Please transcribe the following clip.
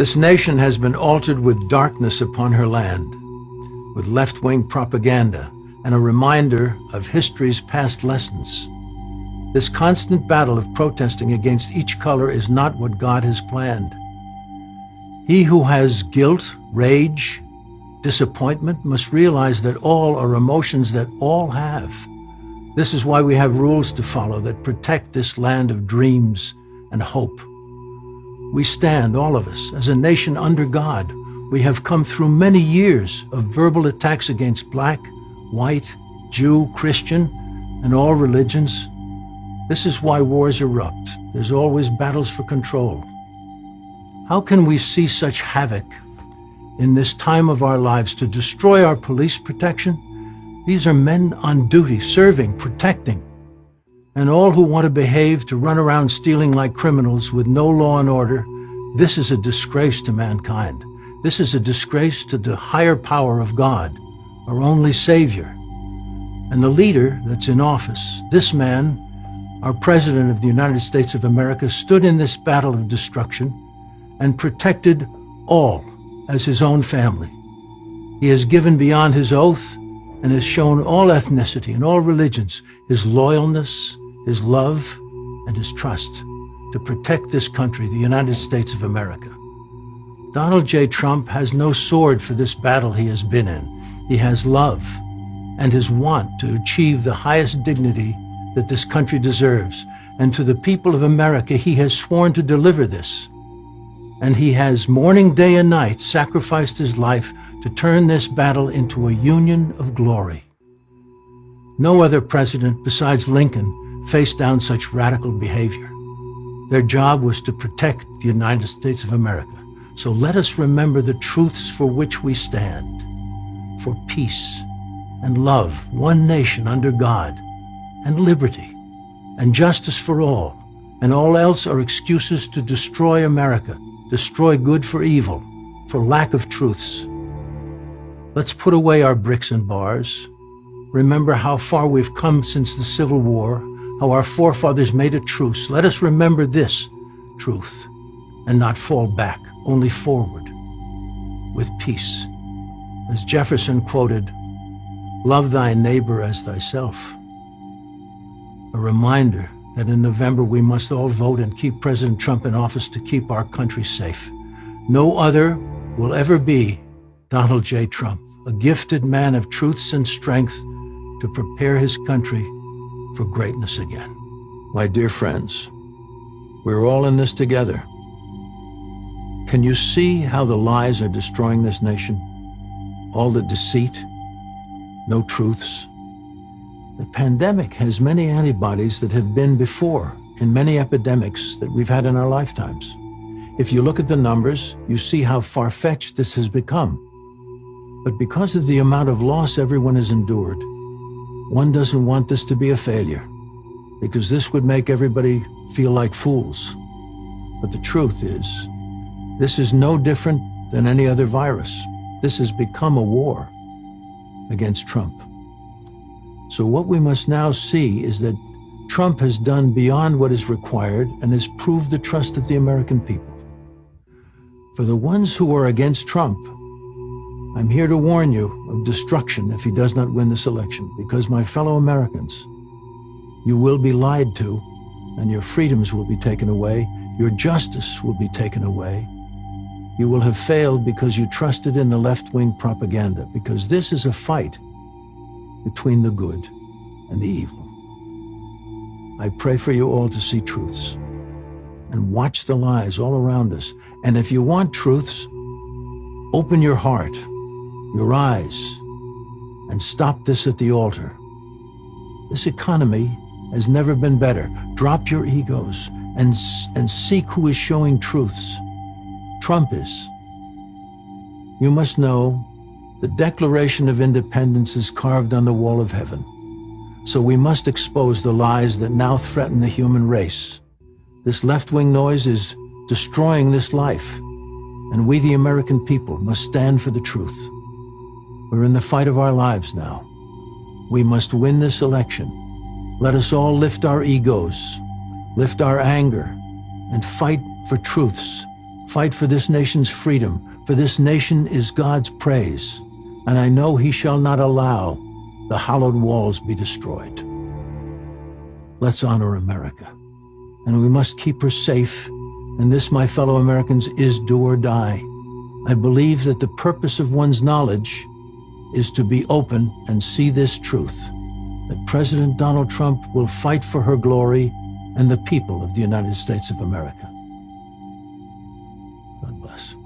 This nation has been altered with darkness upon her land, with left-wing propaganda and a reminder of history's past lessons. This constant battle of protesting against each color is not what God has planned. He who has guilt, rage, disappointment must realize that all are emotions that all have. This is why we have rules to follow that protect this land of dreams and hope. We stand, all of us, as a nation under God. We have come through many years of verbal attacks against black, white, Jew, Christian, and all religions. This is why wars erupt. There's always battles for control. How can we see such havoc in this time of our lives to destroy our police protection? These are men on duty, serving, protecting. And all who want to behave to run around stealing like criminals with no law and order, this is a disgrace to mankind. This is a disgrace to the higher power of God, our only Savior. And the leader that's in office, this man, our President of the United States of America, stood in this battle of destruction and protected all as his own family. He has given beyond his oath and has shown all ethnicity and all religions his loyalness, his love, and his trust to protect this country, the United States of America. Donald J. Trump has no sword for this battle he has been in. He has love and his want to achieve the highest dignity that this country deserves. And to the people of America, he has sworn to deliver this. And he has morning, day, and night sacrificed his life to turn this battle into a union of glory. No other president besides Lincoln faced down such radical behavior. Their job was to protect the United States of America. So let us remember the truths for which we stand. For peace and love, one nation under God, and liberty, and justice for all, and all else are excuses to destroy America, destroy good for evil, for lack of truths. Let's put away our bricks and bars. Remember how far we've come since the Civil War, how our forefathers made a truce. Let us remember this truth and not fall back, only forward with peace. As Jefferson quoted, love thy neighbor as thyself. A reminder that in November we must all vote and keep President Trump in office to keep our country safe. No other will ever be Donald J. Trump, a gifted man of truths and strength to prepare his country for greatness again. My dear friends, we're all in this together. Can you see how the lies are destroying this nation? All the deceit, no truths. The pandemic has many antibodies that have been before in many epidemics that we've had in our lifetimes. If you look at the numbers, you see how far-fetched this has become. But because of the amount of loss everyone has endured, one doesn't want this to be a failure, because this would make everybody feel like fools. But the truth is, this is no different than any other virus. This has become a war against Trump. So what we must now see is that Trump has done beyond what is required and has proved the trust of the American people. For the ones who are against Trump, I'm here to warn you of destruction if he does not win this election, because my fellow Americans, you will be lied to, and your freedoms will be taken away, your justice will be taken away. You will have failed because you trusted in the left-wing propaganda, because this is a fight between the good and the evil. I pray for you all to see truths and watch the lies all around us. And if you want truths, open your heart your eyes, and stop this at the altar. This economy has never been better. Drop your egos and, and seek who is showing truths. Trump is. You must know the Declaration of Independence is carved on the wall of heaven. So we must expose the lies that now threaten the human race. This left-wing noise is destroying this life, and we the American people must stand for the truth. We're in the fight of our lives now. We must win this election. Let us all lift our egos, lift our anger, and fight for truths, fight for this nation's freedom, for this nation is God's praise, and I know he shall not allow the hallowed walls be destroyed. Let's honor America, and we must keep her safe, and this, my fellow Americans, is do or die. I believe that the purpose of one's knowledge is to be open and see this truth, that President Donald Trump will fight for her glory and the people of the United States of America. God bless.